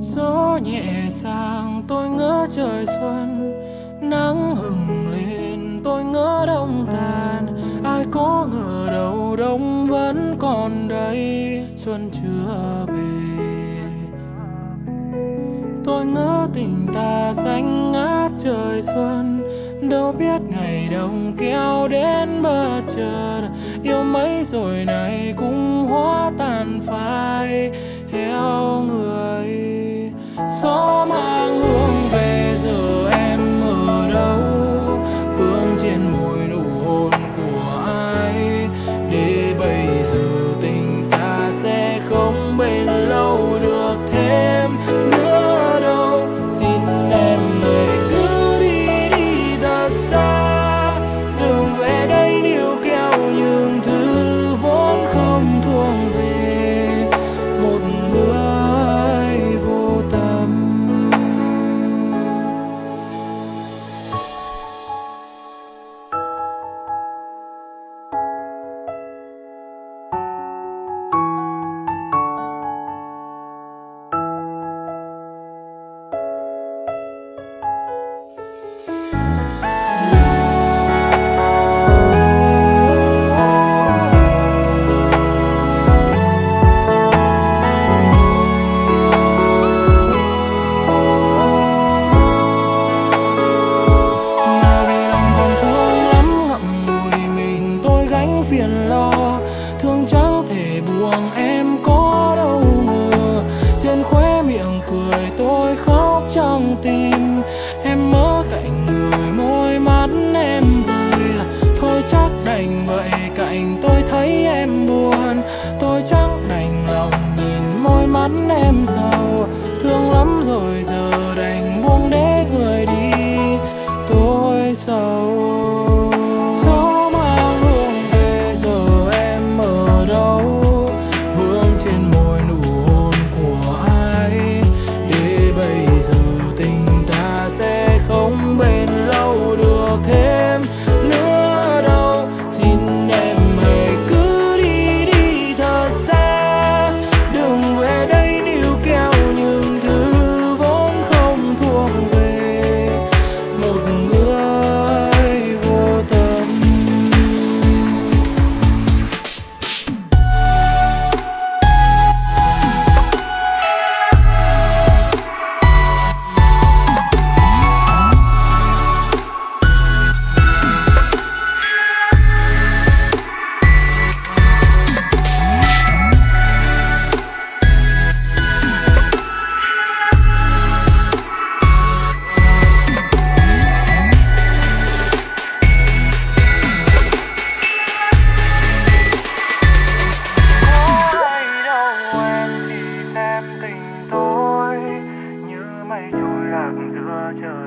gió nhẹ sang tôi ngỡ trời xuân, nắng hừng lên tôi ngỡ đông tàn. Ai có ngờ đâu đông vẫn còn đây xuân chưa về. Tôi ngỡ tình ta xanh ngát trời xuân, đâu biết ngày đông kéo đến bất chợt. Yêu mấy rồi này cũng hóa tàn phai gió gánh phiền lo, thương chẳng thể buông em có đâu ngờ. Trên khóe miệng cười tôi khóc trong tim, em mơ cạnh người môi mắt em vui thôi chắc đành vậy cạnh tôi thấy em buồn. Tôi chắc đành lòng nhìn môi mắt em sầu thương lắm rồi giờ đành buông để người đi, tôi sầu Georgia.